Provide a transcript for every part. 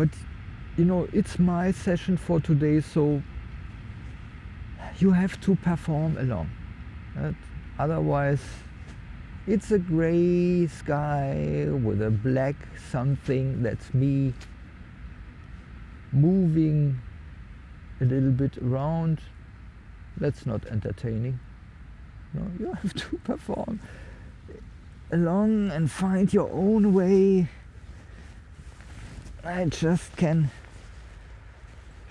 but you know, it's my session for today, so you have to perform along. Right? Otherwise, it's a gray sky with a black something that's me moving a little bit around. That's not entertaining. No, you have to perform along and find your own way. I just can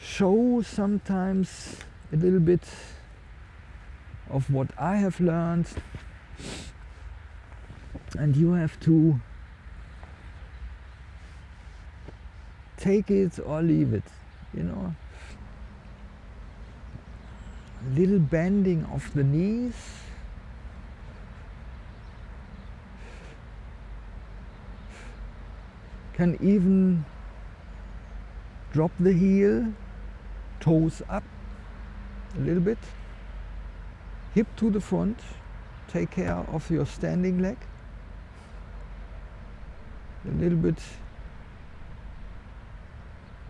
show sometimes a little bit of what I have learned. And you have to take it or leave it you know. Little bending of the knees. Can even drop the heel toes up a little bit hip to the front take care of your standing leg a little bit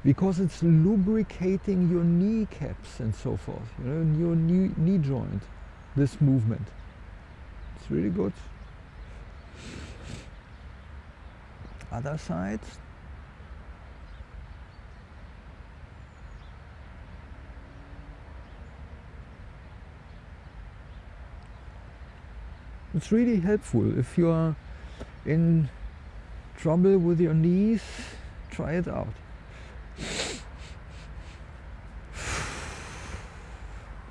because it's lubricating your kneecaps and so forth, you know, your knee, knee joint, this movement. It's really good. Other side. It's really helpful if you are in trouble with your knees, try it out.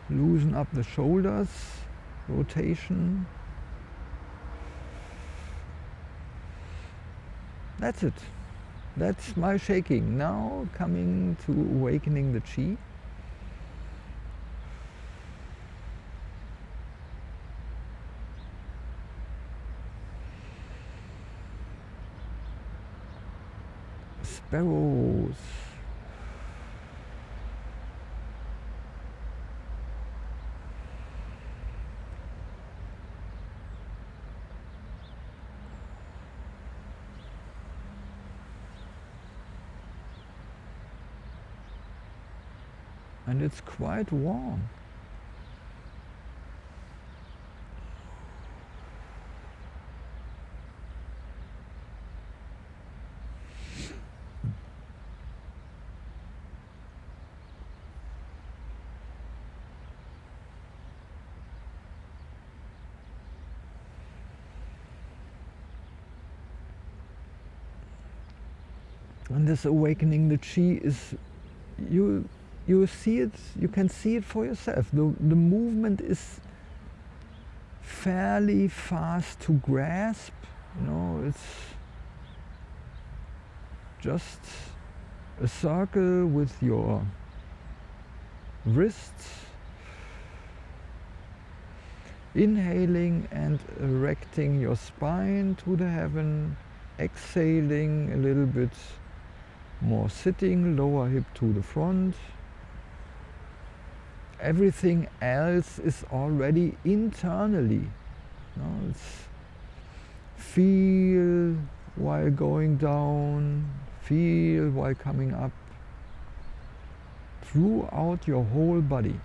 Loosen up the shoulders, rotation. That's it. That's my shaking. Now coming to awakening the chi. Sparrows. And it's quite warm. This awakening the chi is you you see it you can see it for yourself. The, the movement is fairly fast to grasp you know it's just a circle with your wrists inhaling and erecting your spine to the heaven exhaling a little bit more sitting, lower hip to the front. Everything else is already internally. No, feel while going down, feel while coming up, throughout your whole body.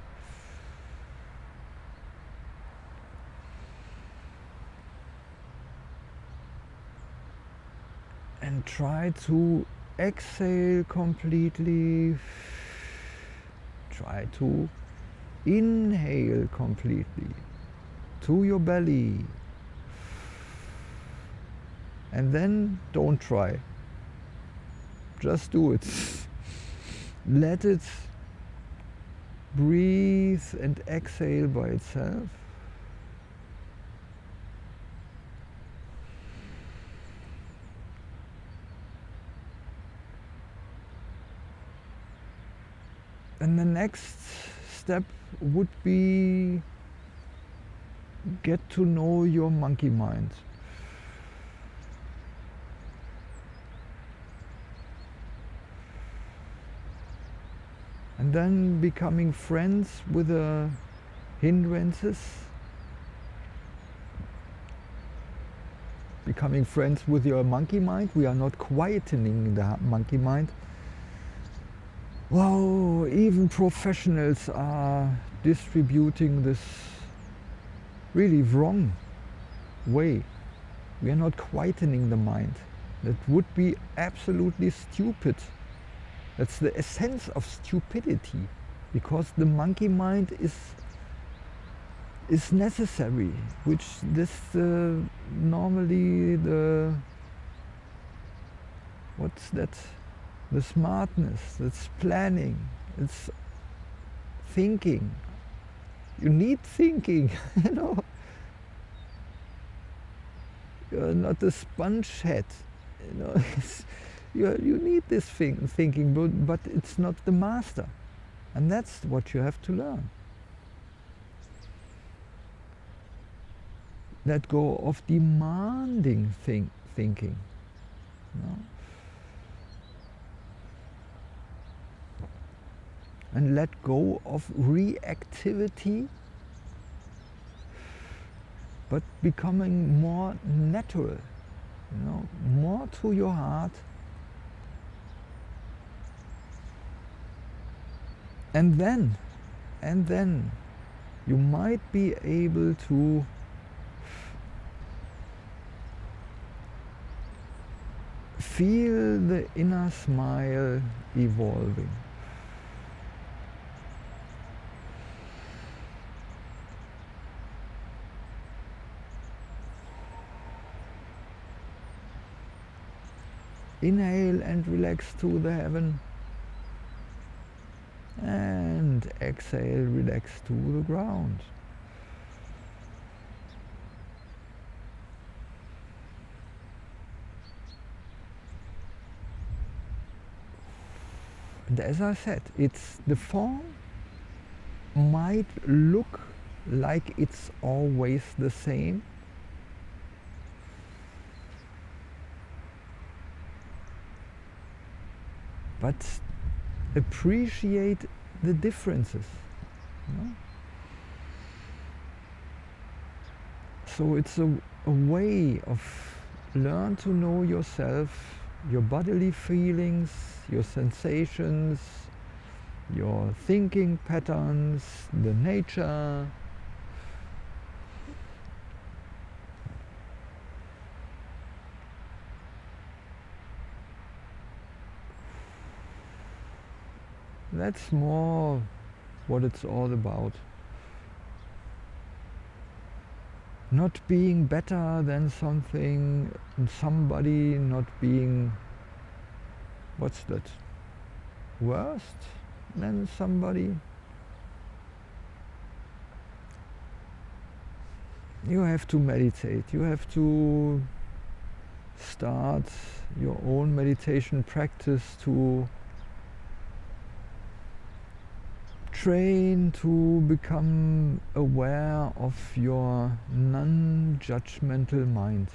And try to exhale completely. Try to inhale completely to your belly. And then don't try. Just do it. Let it breathe and exhale by itself. And the next step would be get to know your monkey mind. And then becoming friends with the hindrances, becoming friends with your monkey mind. We are not quietening the monkey mind, wow, even professionals are distributing this really wrong way. We are not quietening the mind. That would be absolutely stupid. That's the essence of stupidity because the monkey mind is is necessary, which this uh, normally the what's that? The smartness, it's planning, it's thinking. You need thinking, you know. You're not a sponge head, you know. you you need this thing, thinking, but, but it's not the master. And that's what you have to learn. Let go of demanding think, thinking. You know? And let go of reactivity but becoming more natural you know more to your heart. And then and then you might be able to feel the inner smile evolving Inhale and relax to the heaven. And exhale, relax to the ground. And as I said, it's the form might look like it's always the same, but appreciate the differences. You know? So it's a, a way of learn to know yourself, your bodily feelings, your sensations, your thinking patterns, the nature, That's more what it's all about. Not being better than something, somebody not being, what's that, worst than somebody. You have to meditate, you have to start your own meditation practice to train to become aware of your non-judgmental mind.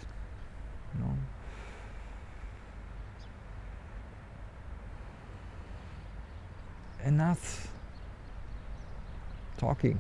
You know? Enough talking.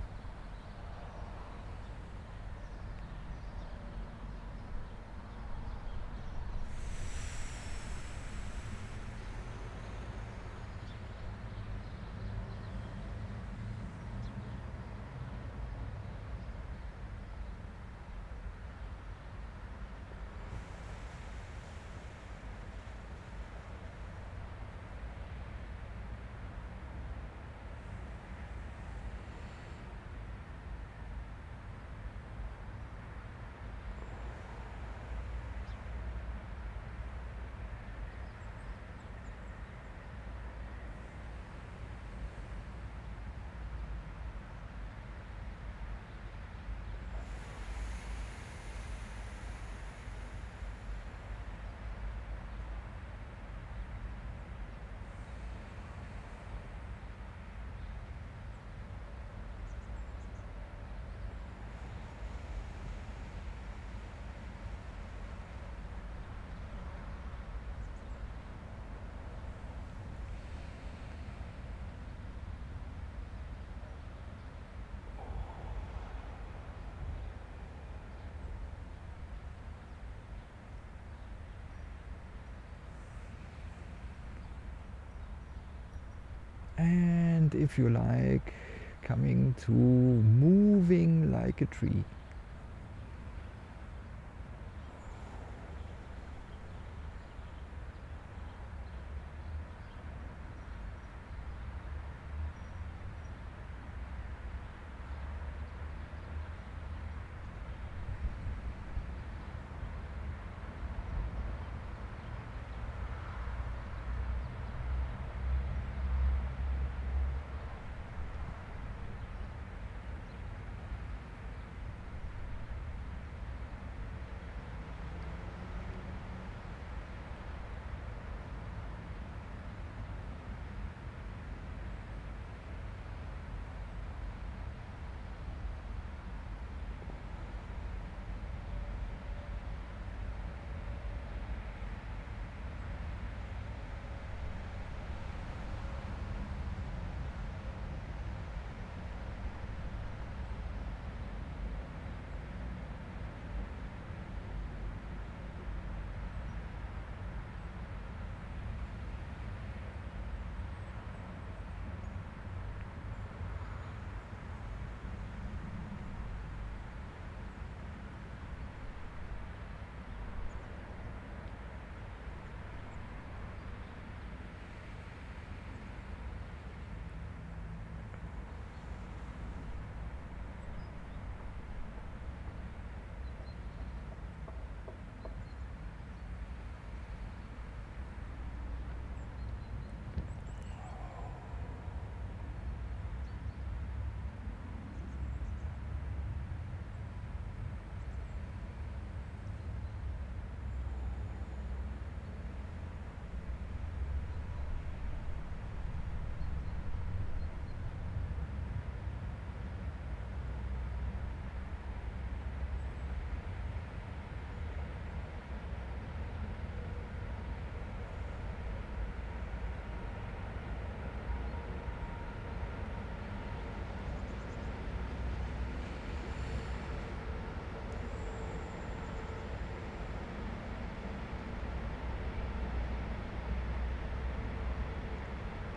If you like, coming to moving like a tree.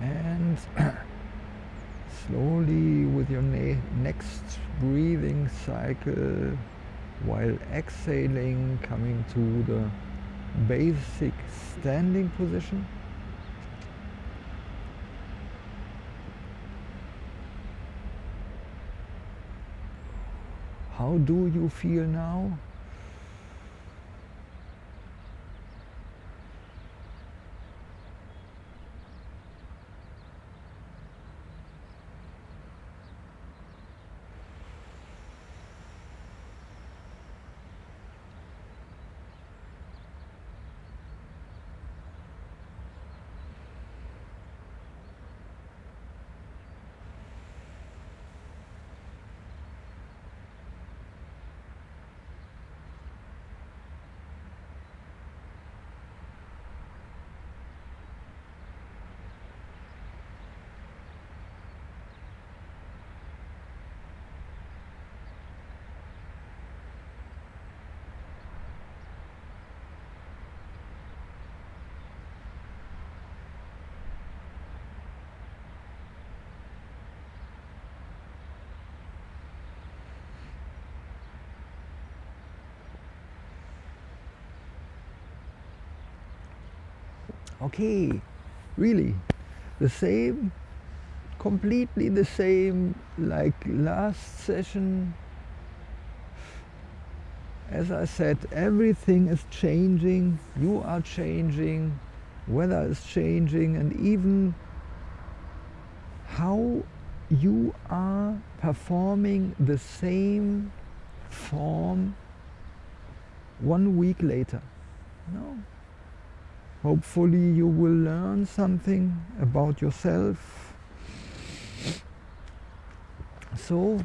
And slowly with your next breathing cycle while exhaling coming to the basic standing position. How do you feel now okay really the same completely the same like last session. As I said everything is changing you are changing weather is changing and even how you are performing the same form one week later no Hopefully you will learn something about yourself. So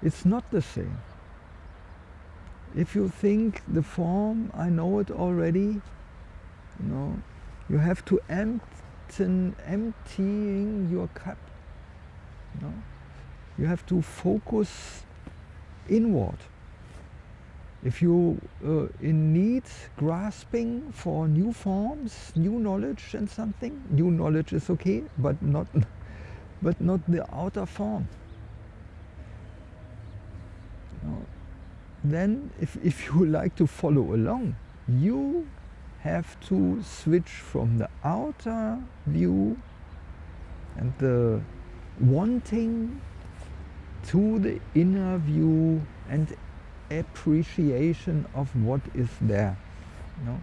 it's not the same. If you think the form, I know it already, you know, you have to empty, emptying your cup. You, know? you have to focus inward if you uh, in need grasping for new forms new knowledge and something new knowledge is okay but not but not the outer form. Then if, if you like to follow along, you have to switch from the outer view and the wanting to the inner view and appreciation of what is there. You know?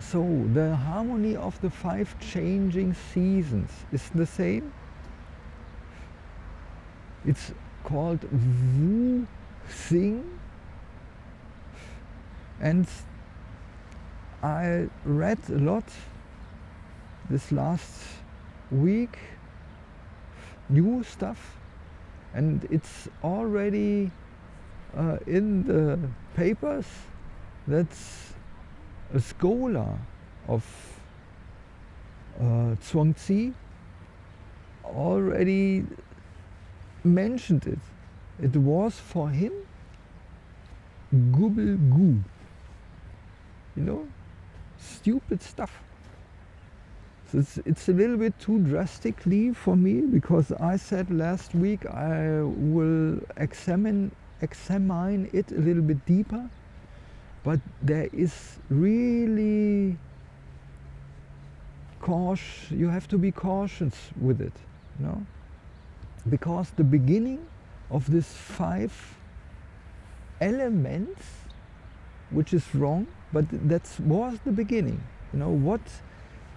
So the harmony of the five changing seasons is the same. It's called Wu Xing and I read a lot this last week new stuff and it's already uh, in the papers that a scholar of uh, Zhuangzi already mentioned it. It was for him Gubble Goo. You know, stupid stuff. It's, it's a little bit too drastically for me because I said last week I will examine, examine it a little bit deeper. But there is really cautious, you have to be cautious with it, you know? Because the beginning of this five elements, which is wrong, but that was the beginning. You know, what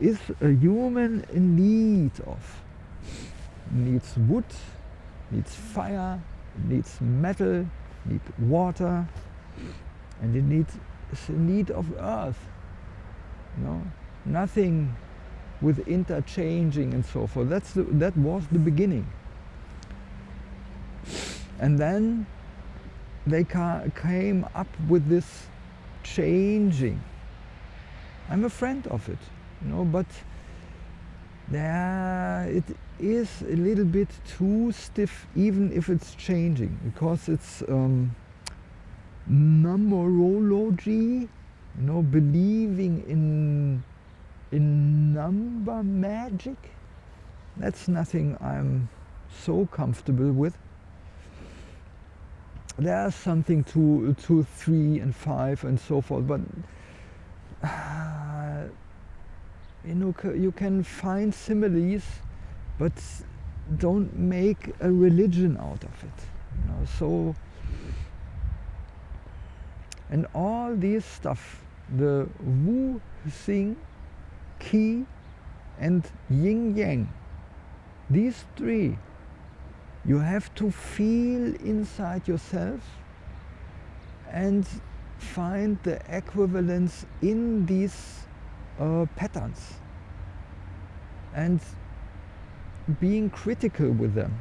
is a human in need of? Needs wood, needs fire, needs metal, needs water, and it needs a need of earth. Know, nothing with interchanging and so forth. That's the, that was the beginning. And then they ca came up with this changing. I'm a friend of it, you know, but there it is a little bit too stiff, even if it's changing, because it's um, numerology, you know, believing in in number magic. That's nothing I'm so comfortable with there's something to two, three, and five, and so forth. But uh, you know, you can find similes, but don't make a religion out of it. You know, so and all this stuff, the Wu Xing, Qi, and Yin Yang, these three you have to feel inside yourself and find the equivalence in these uh, patterns and being critical with them.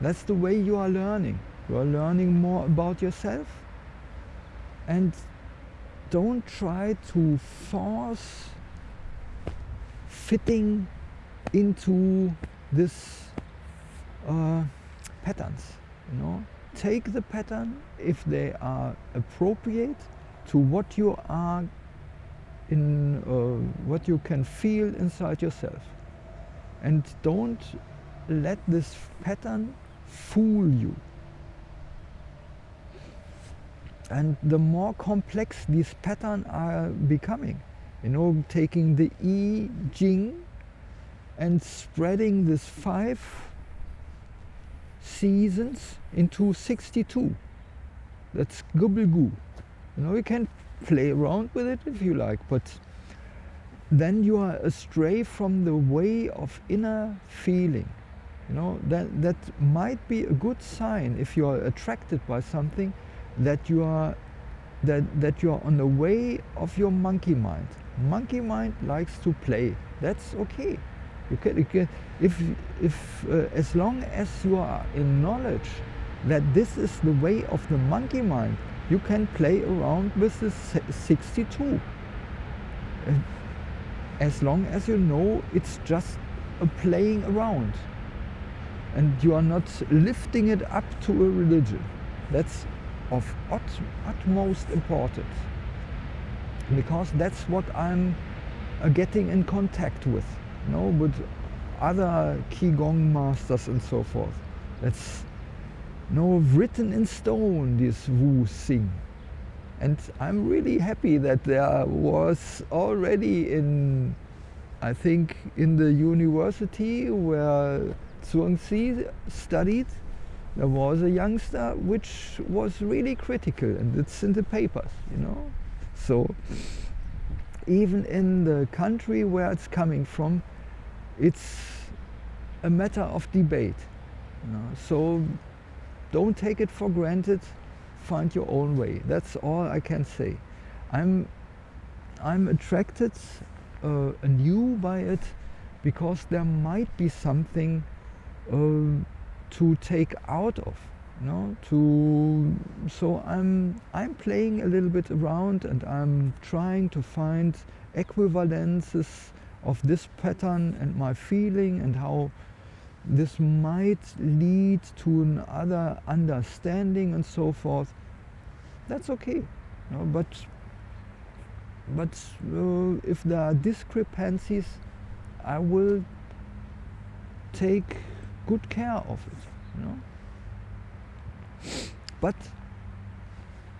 That's the way you are learning. You are learning more about yourself and don't try to force fitting into this uh, patterns. You know, take the pattern if they are appropriate to what you are in, uh, what you can feel inside yourself, and don't let this pattern fool you. And the more complex these patterns are becoming, you know, taking the I Ching and spreading this five seasons into 62. That's gobblegoo. You know, you can play around with it if you like, but then you are astray from the way of inner feeling. You know, that, that might be a good sign if you are attracted by something that you are that, that you are on the way of your monkey mind. Monkey mind likes to play. That's okay. You can, you can if, if uh, as long as you are in knowledge that this is the way of the monkey mind, you can play around with the 62. As long as you know it's just a playing around and you are not lifting it up to a religion. That's of ut utmost importance because that's what I'm uh, getting in contact with. No, with other Qigong masters and so forth. That's no written in stone, this Wu Xing. And I'm really happy that there was already in, I think, in the university where Zhuangzi studied, there was a youngster which was really critical and it's in the papers, you know. So even in the country where it's coming from, it's a matter of debate. You know? So don't take it for granted, find your own way. That's all I can say. I'm, I'm attracted uh, anew by it because there might be something uh, to take out of you know to so i'm i'm playing a little bit around and i'm trying to find equivalences of this pattern and my feeling and how this might lead to another understanding and so forth. That's okay you know, but but uh, if there are discrepancies i will take good care of it you know. But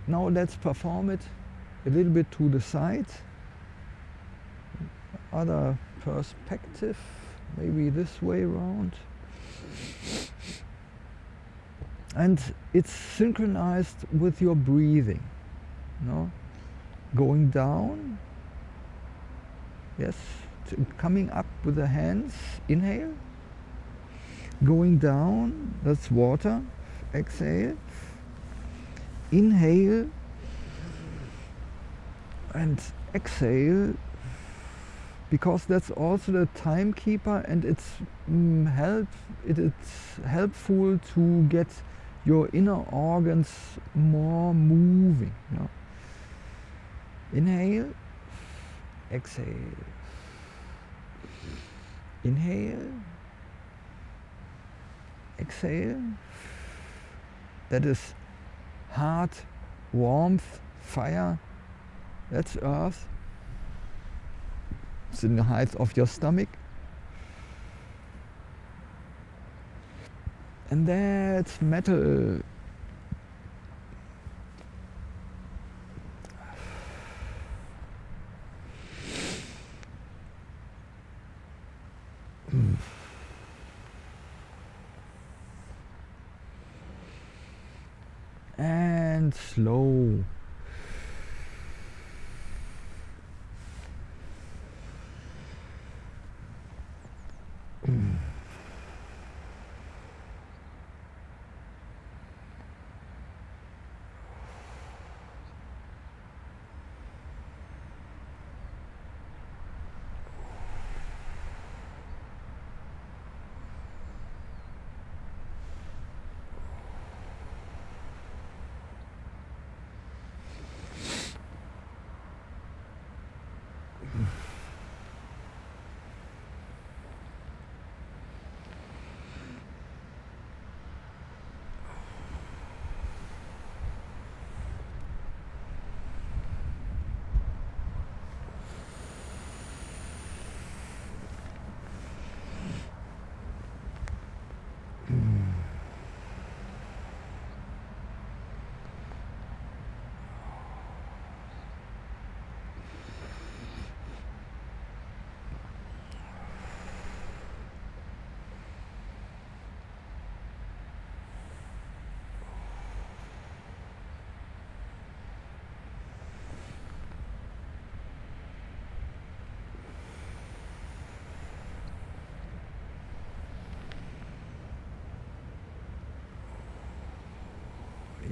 now let's perform it a little bit to the side. Other perspective maybe this way around and it's synchronized with your breathing no going down yes coming up with the hands inhale. Going down that's water exhale. Inhale. And exhale because that's also the timekeeper and it's mm, help it, it's helpful to get your inner organs more moving you know? inhale exhale. Inhale exhale. That is heart warmth fire. That's earth the height of your stomach. And that's metal. And slow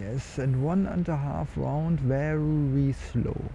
Yes, and one and a half round very slow.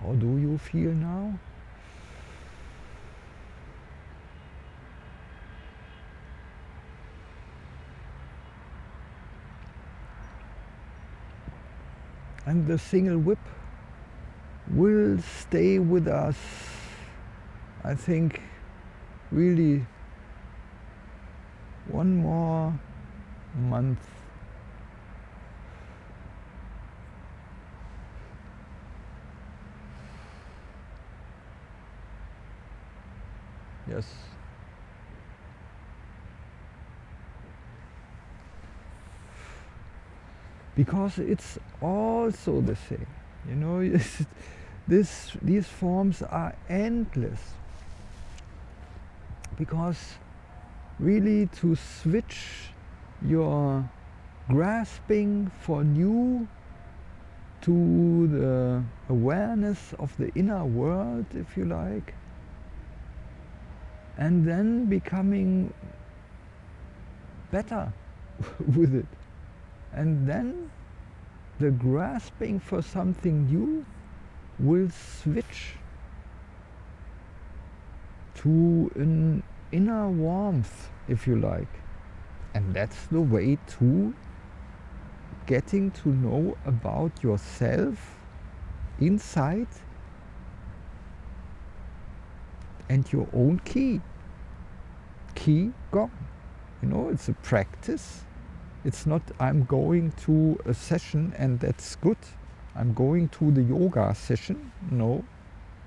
How do you feel now? And the single whip will stay with us, I think, really one more month Yes. Because it's also the same. You know, this, these forms are endless. Because really to switch your grasping for new to the awareness of the inner world, if you like, and then becoming better with it. And then the grasping for something new will switch to an inner warmth, if you like. And that's the way to getting to know about yourself inside and your own key key gong. You know, it's a practice. It's not I'm going to a session and that's good. I'm going to the yoga session. No,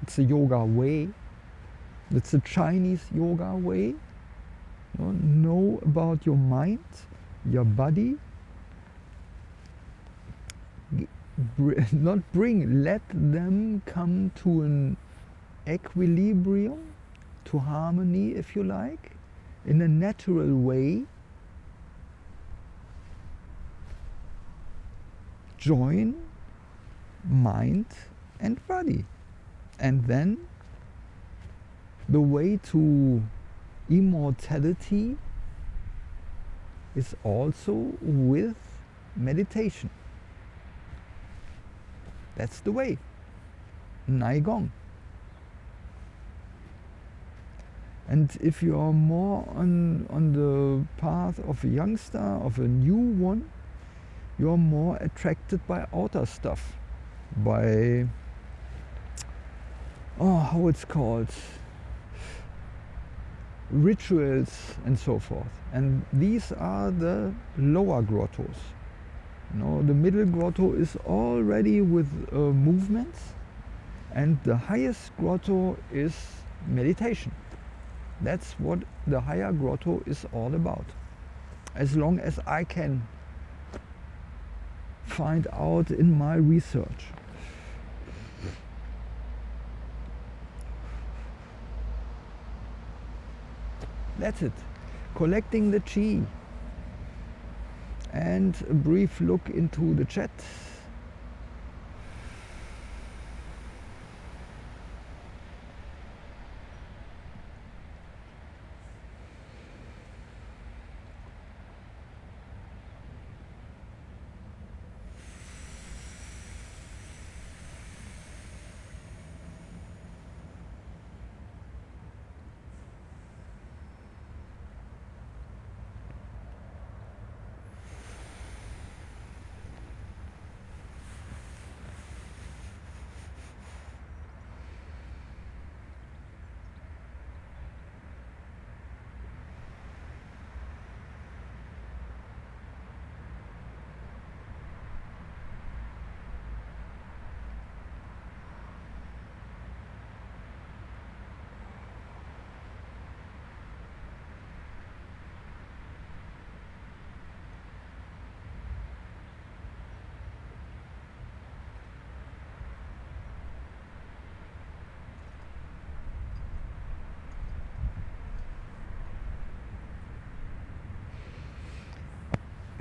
it's a yoga way. It's a Chinese yoga way. You know, know about your mind, your body. Not bring, let them come to an equilibrium, to harmony if you like in a natural way. Join mind and body. And then the way to immortality is also with meditation. That's the way. Neigong And if you are more on, on the path of a youngster, of a new one, you're more attracted by outer stuff, by, oh, how it's called, rituals and so forth. And these are the lower grottos. You know, the middle grotto is already with uh, movements and the highest grotto is meditation. That's what the higher grotto is all about. As long as I can find out in my research. That's it. Collecting the chi. And a brief look into the chat.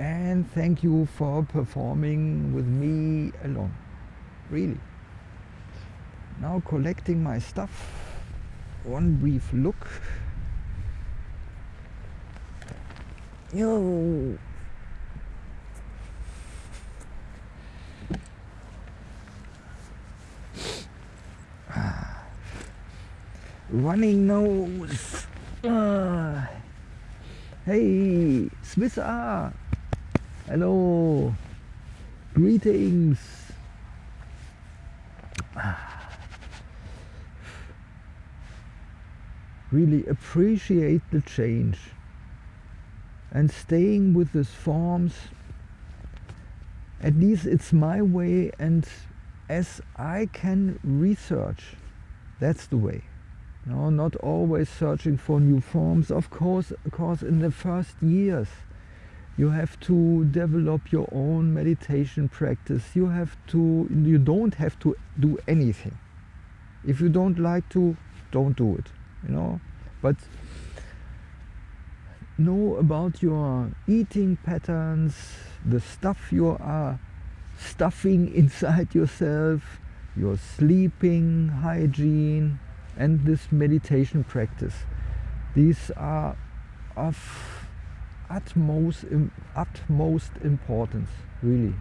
And thank you for performing with me alone. Really. Now collecting my stuff. One brief look. Yo. Running nose. Uh, hey, Swiss R. Hello. Greetings. Really appreciate the change and staying with these forms. At least it's my way and as I can research, that's the way. No, not always searching for new forms. Of course, of course, in the first years, you have to develop your own meditation practice. You have to, you don't have to do anything. If you don't like to, don't do it, you know. But know about your eating patterns, the stuff you are stuffing inside yourself, your sleeping hygiene, and this meditation practice. These are of utmost, utmost importance, really.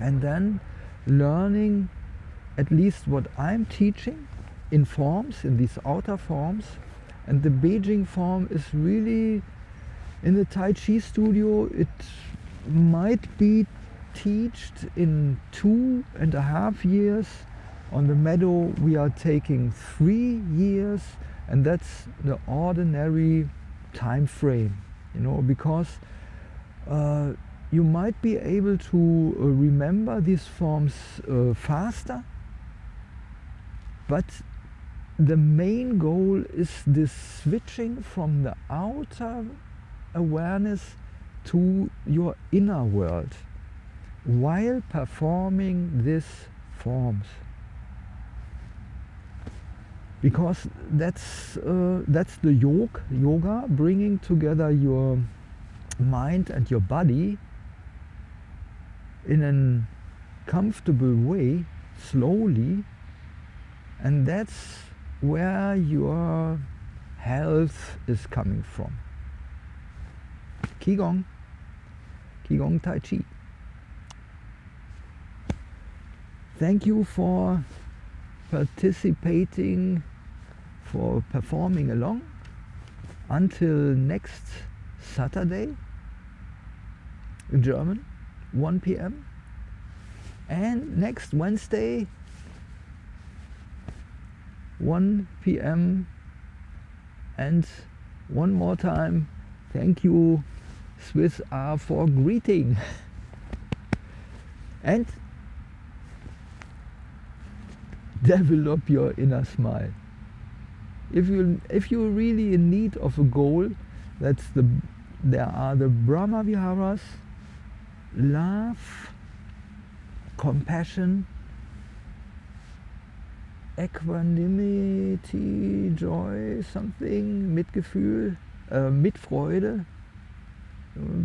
And then learning at least what I'm teaching in forms, in these outer forms. And the Beijing form is really, in the Tai Chi studio, it might be taught in two and a half years on the meadow we are taking three years and that's the ordinary time frame you know because uh, you might be able to uh, remember these forms uh, faster but the main goal is this switching from the outer awareness to your inner world while performing these forms because that's uh, that's the yoga yoga bringing together your mind and your body in a comfortable way slowly and that's where your health is coming from. Qigong. Qigong tai chi. Thank you for participating for performing along until next Saturday in German 1 p.m. and next Wednesday 1 p.m. and one more time thank you Swiss R for greeting and develop your inner smile. If you if you're really in need of a goal, that's the there are the Brahma Viharas, love, compassion, equanimity, joy, something, Mitgefühl, uh, Mitfreude,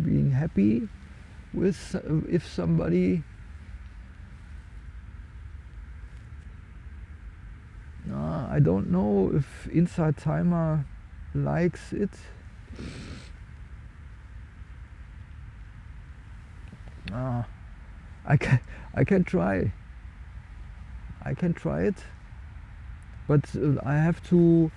being happy with uh, if somebody Uh, I don't know if Insight Timer likes it. Uh, I can I can try. I can try it, but uh, I have to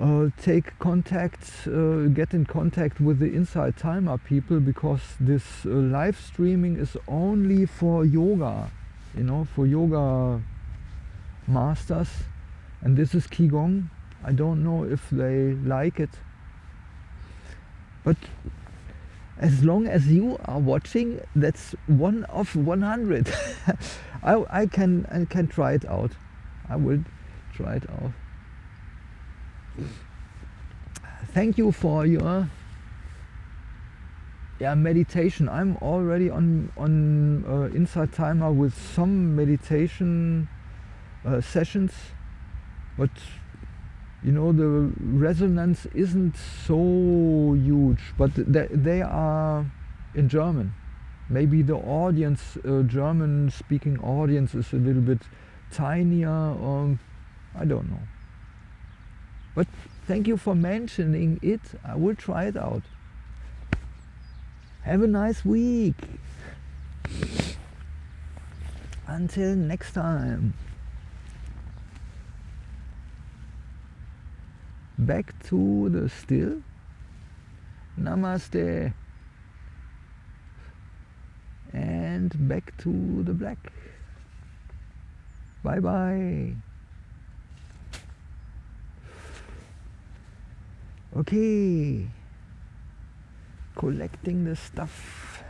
uh, take contact, uh, get in contact with the Insight Timer people because this uh, live streaming is only for yoga, you know, for yoga masters and this is Qigong. I don't know if they like it. But as long as you are watching that's one of 100 I, I can I can try it out. I will try it out. Thank you for your yeah meditation. I'm already on on uh, Insight Timer with some meditation uh, sessions but you know the resonance isn't so huge but they, they are in German. Maybe the audience uh, German speaking audience is a little bit tinier or I don't know. But thank you for mentioning it. I will try it out. Have a nice week. Until next time back to the still. Namaste. And back to the black. Bye bye. Okay. Collecting the stuff.